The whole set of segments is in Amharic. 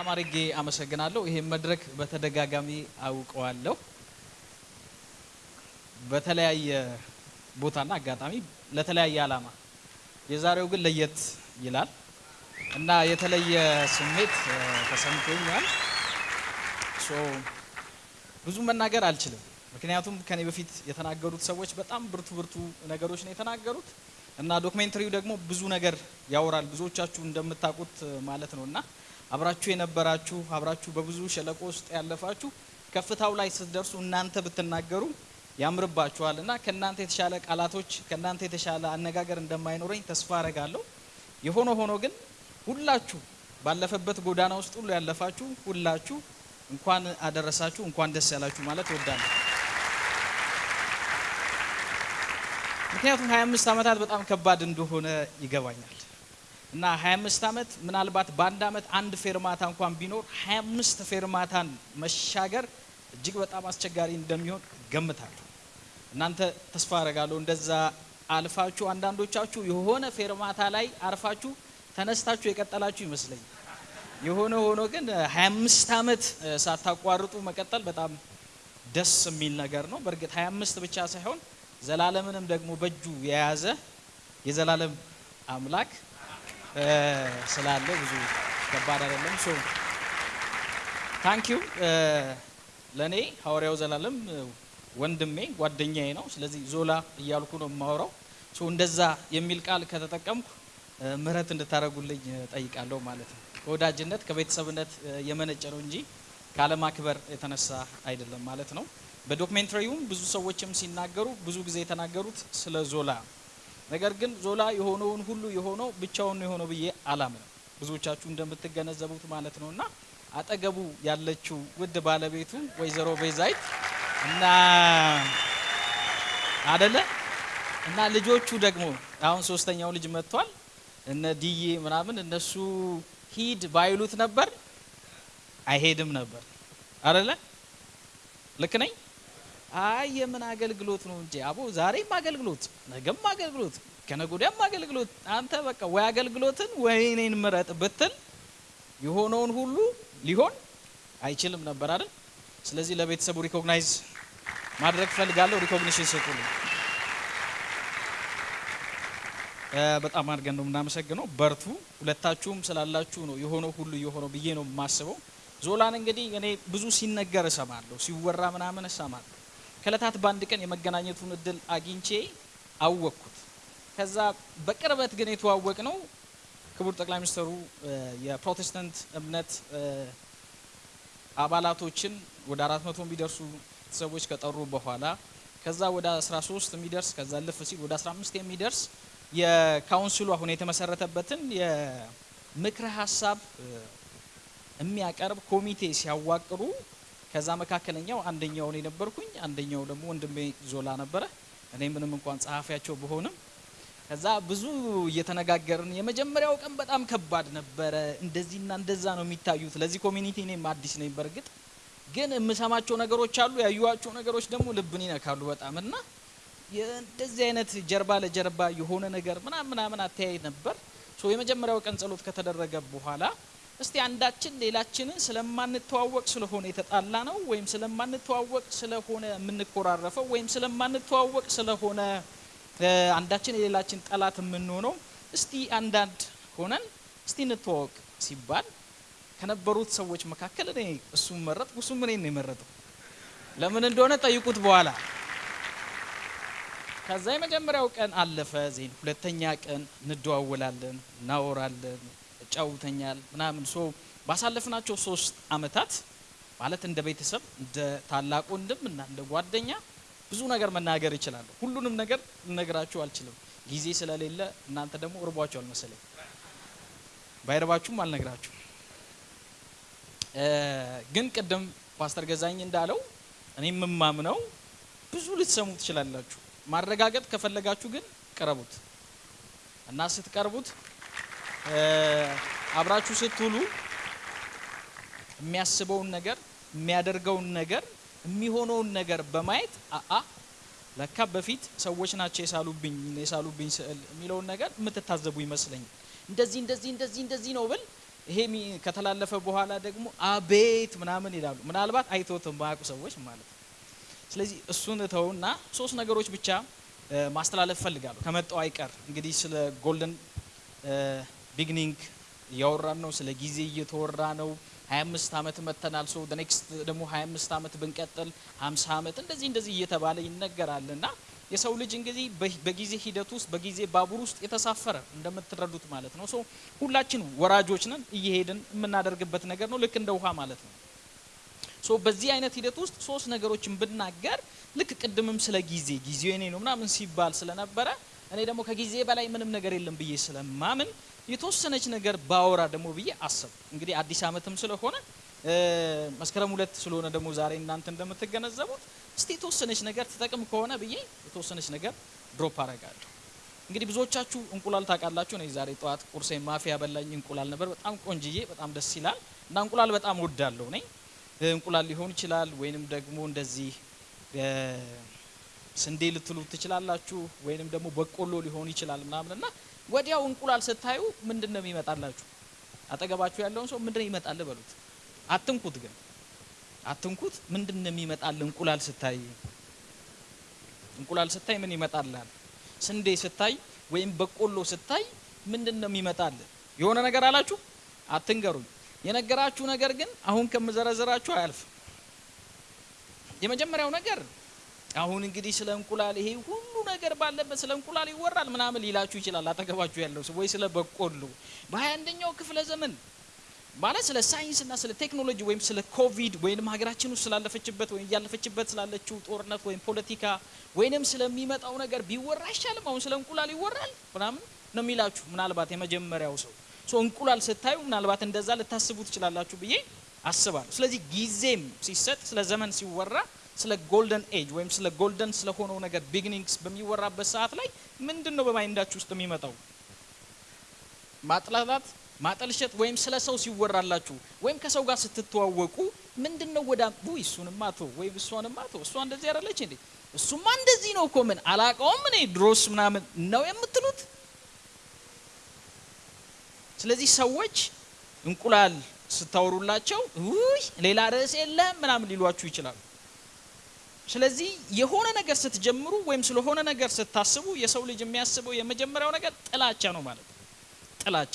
በጣም አድርጌ አመሰግናለሁ። ይሄን መድረክ በተደጋጋሚ አውቀዋለሁ። በተለያየ ቦታና አጋጣሚ ለተለያየ ዓላማ፣ የዛሬው ግን ለየት ይላል እና የተለየ ስሜት ተሰምቶኛል። ብዙ መናገር አልችልም፣ ምክንያቱም ከኔ በፊት የተናገሩት ሰዎች በጣም ብርቱ ብርቱ ነገሮች ነው የተናገሩት እና ዶክሜንተሪው ደግሞ ብዙ ነገር ያወራል። ብዙዎቻችሁ እንደምታውቁት ማለት ነው እና አብራችሁ የነበራችሁ አብራችሁ በብዙ ሸለቆ ውስጥ ያለፋችሁ ከፍታው ላይ ስትደርሱ እናንተ ብትናገሩ ያምርባችኋል እና ከእናንተ የተሻለ ቃላቶች ከእናንተ የተሻለ አነጋገር እንደማይኖረኝ ተስፋ አረጋለሁ። የሆነ ሆኖ ግን ሁላችሁ ባለፈበት ጎዳና ውስጥ ሁሉ ያለፋችሁ ሁላችሁ እንኳን አደረሳችሁ እንኳን ደስ ያላችሁ ማለት እወዳለሁ። ምክንያቱም 25 ዓመታት በጣም ከባድ እንደሆነ ይገባኛል እና 25 ዓመት ምናልባት በአንድ ዓመት አንድ ፌርማታ እንኳን ቢኖር 25 ፌርማታን መሻገር እጅግ በጣም አስቸጋሪ እንደሚሆን ገምታለሁ። እናንተ ተስፋ አረጋለሁ እንደዛ አልፋችሁ አንዳንዶቻችሁ የሆነ ፌርማታ ላይ አርፋችሁ ተነስታችሁ የቀጠላችሁ ይመስለኛል። የሆነ ሆኖ ግን 25 ዓመት ሳታቋርጡ መቀጠል በጣም ደስ የሚል ነገር ነው። በእርግጥ 25 ብቻ ሳይሆን ዘላለምንም ደግሞ በእጁ የያዘ የዘላለም አምላክ ስላለ ብዙ ከባድ አይደለም። so thank you ለእኔ ሐዋርያው ዘላለም ወንድሜ ጓደኛዬ ነው። ስለዚህ ዞላ እያልኩ ነው የማወራው። so እንደዛ የሚል ቃል ከተጠቀምኩ ምህረት እንድታደርጉልኝ እጠይቃለሁ ማለት ነው። ከወዳጅነት ከቤተሰብነት የመነጨ ነው እንጂ ካለማክበር የተነሳ አይደለም ማለት ነው። በዶክሜንተሪውም ብዙ ሰዎችም ሲናገሩ ብዙ ጊዜ የተናገሩት ስለ ዞላ ነገር ግን ዞላ የሆነውን ሁሉ የሆነው ብቻውን ነው የሆነው ብዬ አላምንም። ብዙዎቻችሁ እንደምትገነዘቡት ማለት ነው እና አጠገቡ ያለችው ውድ ባለቤቱ ወይዘሮ ቤዛይት እና አደለ እና ልጆቹ ደግሞ አሁን ሶስተኛው ልጅ መጥቷል። እነ ዲዬ ምናምን እነሱ ሂድ ባይሉት ነበር አይሄድም ነበር አደለ? ልክ ነኝ? አይ የምን አገልግሎት ነው እንጂ አቦ ዛሬም አገልግሎት ነገም አገልግሎት ወዲያም አገልግሎት አንተ በቃ ወይ አገልግሎትን ወይ እኔን ምረጥ ብትል የሆነውን ሁሉ ሊሆን አይችልም ነበር አይደል? ስለዚህ ለቤተሰቡ recognize ማድረግ ፈልጋለሁ። recognition ስጡልኝ። በጣም አድርገን ነው የምናመሰግነው። በርቱ። ሁለታችሁም ስላላችሁ ነው የሆነው ሁሉ የሆነው ብዬ ነው የማስበው። ዞላን እንግዲህ እኔ ብዙ ሲነገር እሰማለሁ፣ ሲወራ ምናምን እሰማለሁ። ከእለታት በአንድ ቀን የመገናኘቱን እድል አግኝቼ አወቅኩት። ከዛ በቅርበት ግን የተዋወቅ ነው ክቡር ጠቅላይ ሚኒስትሩ የፕሮቴስታንት እምነት አባላቶችን ወደ አራት መቶ የሚደርሱ ሰዎች ከጠሩ በኋላ ከዛ ወደ 13 የሚደርስ ከዛ አልፍ ሲል ወደ 15 የሚደርስ የ council ኡ አሁን የተመሰረተበትን የምክረ ሀሳብ የሚያቀርብ ኮሚቴ ሲያዋቅሩ ከዛ መካከለኛው አንደኛው እኔ ነበርኩኝ፣ አንደኛው ደግሞ ወንድሜ ዞላ ነበረ። እኔ ምንም እንኳን ጸሐፊያቸው ብሆንም ከዛ ብዙ እየተነጋገርን የመጀመሪያው ቀን በጣም ከባድ ነበረ። እንደዚህና እንደዛ ነው የሚታዩት። ለዚህ community እኔም አዲስ ነኝ። በእርግጥ ግን የምሰማቸው ነገሮች አሉ፣ ያዩዋቸው ነገሮች ደግሞ ልብን ይነካሉ በጣም እና እንደዚህ አይነት ጀርባ ለጀርባ የሆነ ነገር ምናምን ምናምን አተያይ ነበር። የመጀመሪያው ቀን ጸሎት ከተደረገ በኋላ እስቲ አንዳችን ሌላችንን ስለማንተዋወቅ ስለሆነ የተጣላ ነው ወይም ስለማንተዋወቅ ስለሆነ የምንኮራረፈው ወይም ስለማንተዋወቅ ስለሆነ አንዳችን የሌላችን ጠላት የምንሆነው እስቲ አንዳንድ ሆነን እስቲ እንተዋወቅ ሲባል ከነበሩት ሰዎች መካከል እኔ እሱም መረጥኩ፣ እሱም እኔን ነው የመረጠው። ለምን እንደሆነ ጠይቁት በኋላ ከዛ የመጀመሪያው ቀን አለፈ። then ሁለተኛ ቀን እንደዋወላለን፣ እናወራለን፣ ያጫውተኛል ምናምን so ባሳለፍናቸው ሶስት አመታት ማለት እንደ ቤተሰብ እንደ ታላቅ ወንድም እና እንደ ጓደኛ ብዙ ነገር መናገር ይችላለሁ። ሁሉንም ነገር ልነግራችሁ አልችልም ጊዜ ስለሌለ፣ እናንተ ደግሞ እርቧችኋል መሰለኝ። ባይረባችሁም አልነግራችሁም። እ፣ ግን ቅድም ፓስተር ገዛኝ እንዳለው እኔ የምማምነው ብዙ ልትሰሙ ትችላላችሁ። ማረጋገጥ ከፈለጋችሁ ግን ቅረቡት እና ስትቀርቡት አብራችሁ ስትውሉ የሚያስበውን ነገር የሚያደርገውን ነገር የሚሆነውን ነገር በማየት አአ ለካ በፊት ሰዎች ናቸው የሳሉብኝ የሳሉብኝ ስዕል የሚለውን ነገር የምትታዘቡ ይመስለኛል። እንደዚህ እንደዚህ እንደዚህ እንደዚህ ነው ብል ይሄ ከተላለፈ በኋላ ደግሞ አቤት ምናምን ይላሉ። ምናልባት አይተውትም የማያውቁ ሰዎች ማለት ስለዚህ እሱን ተውና ሶስት ነገሮች ብቻ ማስተላለፍ እፈልጋለሁ ከመጣው አይቀር እንግዲህ ስለ golden beginning እያወራን ነው። ስለ ጊዜ እየተወራ ነው። 25 ዓመት መጥተናል። so next ደግሞ 25 ዓመት ብንቀጥል 50 ዓመት እንደዚህ እንደዚህ እየተባለ ይነገራል እና የሰው ልጅ እንግዲህ በጊዜ ሂደት ውስጥ በጊዜ ባቡር ውስጥ የተሳፈረ እንደምትረዱት ማለት ነው። so ሁላችን ወራጆች ነን። እየሄድን የምናደርግበት ነገር ነው። ልክ እንደ ውሃ ማለት ነው። so በዚህ አይነት ሂደት ውስጥ ሶስት ነገሮችን ብናገር ልክ ቅድምም ስለ ጊዜ ጊዜው የኔ ነው ምናምን ሲባል ስለነበረ እኔ ደግሞ ከጊዜ በላይ ምንም ነገር የለም ብዬ ስለማምን የተወሰነች ነገር ባወራ ደግሞ ብዬ አሰብ እንግዲህ አዲስ ዓመትም ስለሆነ መስከረም ሁለት ስለሆነ ደግሞ ዛሬ እናንተ እንደምትገነዘቡት እስቲ የተወሰነች ነገር ትጠቅም ከሆነ ብዬ የተወሰነች ነገር ድሮፕ አረጋለሁ። እንግዲህ ብዙዎቻችሁ እንቁላል ታውቃላችሁ። እኔ ዛሬ ጠዋት ቁርሴ ማፊያ በላኝ እንቁላል ነበር። በጣም ቆንጅዬ፣ በጣም ደስ ይላል እና እንቁላል በጣም ወዳለሁ እኔ እንቁላል ሊሆን ይችላል ወይንም ደግሞ እንደዚህ ስንዴ ልትሉ ትችላላችሁ ወይንም ደግሞ በቆሎ ሊሆን ይችላል ምናምን እና ወዲያው እንቁላል ስታዩ ምንድን ነው የሚመጣላችሁ? አጠገባችሁ ያለውን ሰው ምንድን ይመጣል በሉት። አትንኩት ግን አትንኩት። ምንድን ነው የሚመጣል? እንቁላል ስታይ እንቁላል ስታይ ምን ይመጣላል? ስንዴ ስታይ ወይም በቆሎ ስታይ ምንድን ነው የሚመጣል? የሆነ ነገር አላችሁ? አትንገሩኝ። የነገራችሁ ነገር ግን አሁን ከምዘረዝራችሁ አያልፍም። የመጀመሪያው ነገር አሁን እንግዲህ ስለ እንቁላል ይሄ ሁሉ ነገር ባለበት ስለ እንቁላል ይወራል ምናምን ሊላችሁ ይችላል አጠገባችሁ ያለው ሰው ወይ ስለ በቆሎ በሀያ አንደኛው ክፍለ ዘመን ማለት ስለ ሳይንስና ስለ ቴክኖሎጂ ወይም ስለ ኮቪድ ወይም ሀገራችን ውስጥ ስላለፈችበት ወይም እያለፈችበት ስላለችው ጦርነት ወይም ፖለቲካ ወይንም ስለሚመጣው ነገር ቢወራ አይሻልም? አሁን ስለ እንቁላል ይወራል ምናምን ነው የሚላችሁ ምናልባት የመጀመሪያው ሰው እንቁላል ስታዩ ምናልባት እንደዛ ልታስቡ ትችላላችሁ ብዬ አስባለሁ። ስለዚህ ጊዜም ሲሰጥ ስለ ዘመን ሲወራ ስለ golden age ወይም ስለ golden ስለሆነው ነገር beginnings በሚወራበት ሰዓት ላይ ምንድን ነው በ mind ኣችሁ ውስጥ የሚመጣው? ማጥላላት፣ ማጠልሸት ወይም ስለ ሰው ሲወራላችሁ ወይም ከሰው ጋር ስትተዋወቁ ምንድን ነው ወዳ ውይ እሱንማ ቶ ወይም እሷንማ ቶ እሷ እንደዚህ አይደለች እንዴ እሱማ እንደዚህ ነው እኮ ምን አላቀውም እኔ ድሮስ ምናምን ነው የምትሉት። ስለዚህ ሰዎች እንቁላል ስታወሩላቸው ውይ ሌላ ርዕስ የለም ምናምን ሊሏችሁ ይችላሉ። ስለዚህ የሆነ ነገር ስትጀምሩ ወይም ስለሆነ ነገር ስታስቡ የሰው ልጅ የሚያስበው የመጀመሪያው ነገር ጥላቻ ነው ማለት ነው። ጥላቻ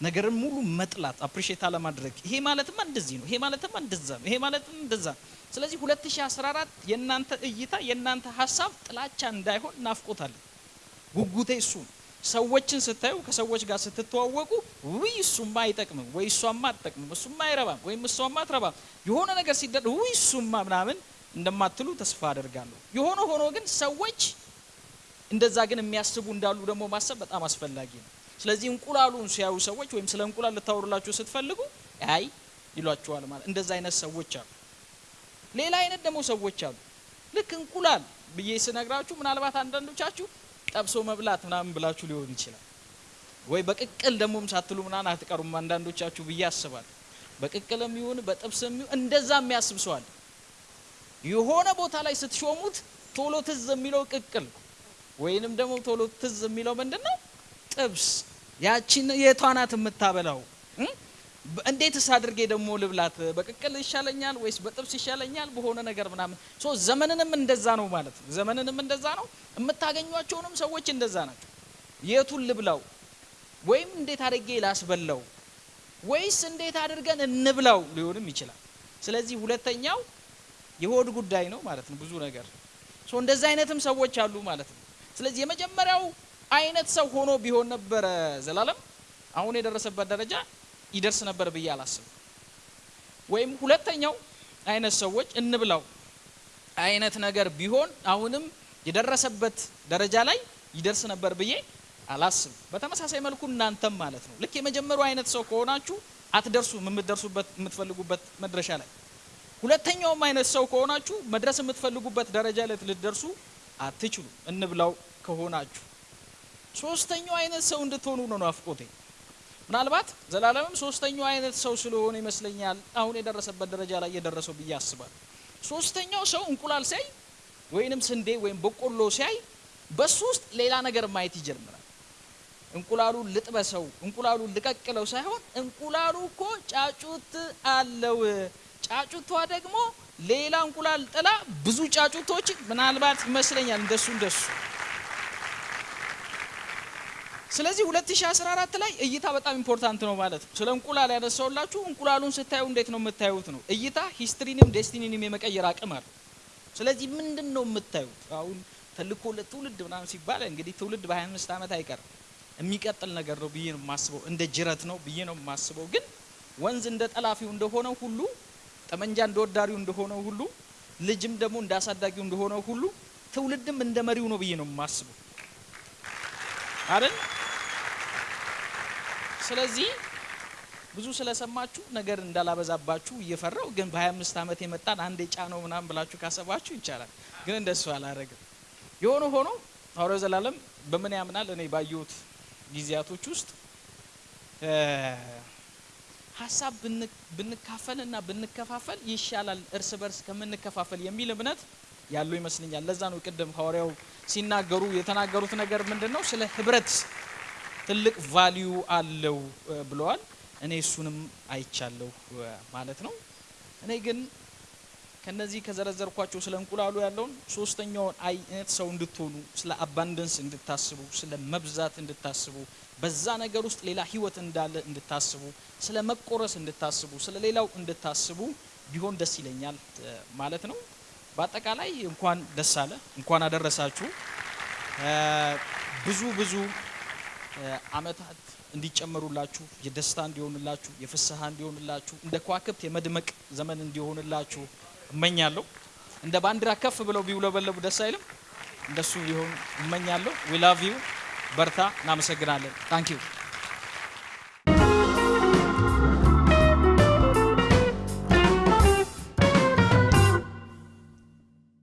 ነገርን ሙሉ መጥላት፣ አፕሪሼት አለማድረግ። ይሄ ማለትማ እንደዚህ ነው፣ ይሄ ማለትማ እንደዛ ነው፣ ይሄ ማለትም እንደዛ ነው። ስለዚህ 2014 የእናንተ እይታ የእናንተ ሀሳብ ጥላቻ እንዳይሆን እናፍቆታለን። ጉጉቴ እሱ ነው። ሰዎችን ስታዩ ከሰዎች ጋር ስትተዋወቁ ውይ እሱማ አይጠቅምም ወይ እሷማ አትጠቅምም፣ እሱማ አይረባም ወይም እሷማ አትረባም የሆነ ነገር ሲደረግ ውይ እሱማ ምናምን እንደማትሉ ተስፋ አደርጋለሁ። የሆነ ሆኖ ግን ሰዎች እንደዛ ግን የሚያስቡ እንዳሉ ደግሞ ማሰብ በጣም አስፈላጊ ነው። ስለዚህ እንቁላሉን ሲያዩ ሰዎች ወይም ስለ እንቁላል ልታወሩላችሁ ስትፈልጉ አይ ይሏችኋል ማለት እንደዛ አይነት ሰዎች አሉ። ሌላ አይነት ደግሞ ሰዎች አሉ። ልክ እንቁላል ብዬ ስነግራችሁ ምናልባት አንዳንዶቻችሁ ጠብሶ መብላት ምናምን ብላችሁ ሊሆን ይችላል። ወይ በቅቅል ደግሞም ሳትሉ ምናምን አትቀሩም አንዳንዶቻችሁ ብዬ አስባለሁ። በቅቅልም ይሁን በጥብስም ይሁን እንደዛ የሚያስብ አለ። የሆነ ቦታ ላይ ስትሾሙት ቶሎ ትዝ የሚለው ቅቅል ወይንም ደግሞ ቶሎ ትዝ የሚለው ምንድን ነው? ጥብስ። ያቺን የቷናት የምታበላው? እንዴትስ አድርጌ ደግሞ ልብላት? በቅቅል ይሻለኛል ወይስ በጥብስ ይሻለኛል? በሆነ ነገር ምናምን so ዘመንንም እንደዛ ነው ማለት ነው። ዘመንንም እንደዛ ነው። የምታገኟቸውንም ሰዎች እንደዛ ናቸው። የቱን ልብላው ወይም እንዴት አድርጌ ላስበላው ወይስ እንዴት አድርገን እንብላው ሊሆንም ይችላል። ስለዚህ ሁለተኛው የሆድ ጉዳይ ነው ማለት ነው። ብዙ ነገር so እንደዚህ አይነትም ሰዎች አሉ ማለት ነው። ስለዚህ የመጀመሪያው አይነት ሰው ሆኖ ቢሆን ነበረ ዘላለም አሁን የደረሰበት ደረጃ ይደርስ ነበር ብዬ አላስብም። ወይም ሁለተኛው አይነት ሰዎች እንብላው አይነት ነገር ቢሆን አሁንም የደረሰበት ደረጃ ላይ ይደርስ ነበር ብዬ አላስብም። በተመሳሳይ መልኩ እናንተም ማለት ነው ልክ የመጀመሪያው አይነት ሰው ከሆናችሁ አትደርሱም የምትደርሱበት የምትፈልጉበት መድረሻ ላይ ሁለተኛውም አይነት ሰው ከሆናችሁ መድረስ የምትፈልጉበት ደረጃ ላይ ልትደርሱ አትችሉ እንብላው ከሆናችሁ። ሶስተኛው አይነት ሰው እንድትሆኑ ነው ናፍቆቴ። ምናልባት ዘላለምም ሶስተኛው አይነት ሰው ስለሆነ ይመስለኛል አሁን የደረሰበት ደረጃ ላይ የደረሰው ብዬ አስባለሁ። ሶስተኛው ሰው እንቁላል ሲያይ ወይንም ስንዴ ወይም በቆሎ ሲያይ በሱ ውስጥ ሌላ ነገር ማየት ይጀምራል። እንቁላሉን ልጥበሰው፣ እንቁላሉን ልቀቅለው ሳይሆን እንቁላሉ እኮ ጫጩት አለው። ጫጩቷ ደግሞ ሌላ እንቁላል ጥላ ብዙ ጫጩቶች ምናልባት ይመስለኛል እንደሱ እንደሱ ስለዚህ 2014 ላይ እይታ በጣም important ነው ማለት ነው። ስለ እንቁላል ያነሳውላችሁ እንቁላሉን ስታዩ እንዴት ነው የምታዩት ነው። እይታ history ንም destiny ንም የመቀየር አቅም አለው። ስለዚህ ምንድን ነው የምታዩት? አሁን ተልዕኮ ለትውልድ ምናምን ሲባል እንግዲህ ትውልድ በ25 ዓመት አይቀርም የሚቀጥል ነገር ነው ብዬ ነው የማስበው። እንደ ጅረት ነው ብዬ ነው የማስበው። ግን ወንዝ እንደ ጠላፊው እንደሆነው ሁሉ ጠመንጃ እንደ ወዳሪው እንደሆነው ሁሉ ልጅም ደግሞ እንደ አሳዳጊው እንደሆነው ሁሉ ትውልድም እንደ መሪው ነው ብዬ ነው የማስበው አይደል? ስለዚህ ብዙ ስለሰማችሁ ነገር እንዳላበዛባችሁ እየፈራው ግን በ25 ዓመት የመጣን አንድ የጫ ነው ምናምን ብላችሁ ካሰባችሁ ይቻላል። ግን እንደሱ አላረግም። የሆነ ሆኖ ሐዋርያው ዘላለም በምን ያምናል? እኔ ባየሁት ጊዜያቶች ውስጥ ሀሳብ ብንካፈልና ብንከፋፈል ይሻላል እርስ በርስ ከምንከፋፈል የሚል እምነት ያለው ይመስለኛል። ለዛ ነው ቅድም ሐዋርያው ሲናገሩ የተናገሩት ነገር ምንድን ነው? ስለ ህብረት ትልቅ ቫሊዩ አለው ብለዋል። እኔ እሱንም አይቻለሁ ማለት ነው። እኔ ግን ከነዚህ ከዘረዘርኳቸው ስለ እንቁላሉ ያለውን ሶስተኛውን አይነት ሰው እንድትሆኑ፣ ስለ አባንደንስ እንድታስቡ፣ ስለ መብዛት እንድታስቡ፣ በዛ ነገር ውስጥ ሌላ ህይወት እንዳለ እንድታስቡ፣ ስለ መቆረስ እንድታስቡ፣ ስለ ሌላው እንድታስቡ ቢሆን ደስ ይለኛል ማለት ነው። በአጠቃላይ እንኳን ደስ አላችሁ፣ እንኳን አደረሳችሁ። ብዙ ብዙ አመታት እንዲጨመሩላችሁ የደስታ እንዲሆንላችሁ የፍስሐ እንዲሆንላችሁ እንደ ከዋክብት የመድመቅ ዘመን እንዲሆንላችሁ እመኛለሁ። እንደ ባንዲራ ከፍ ብለው ቢውለበለቡ ደስ አይልም? እንደሱ ቢሆን እመኛለሁ። we love you። በርታ። እናመሰግናለን። ታንክ ዩ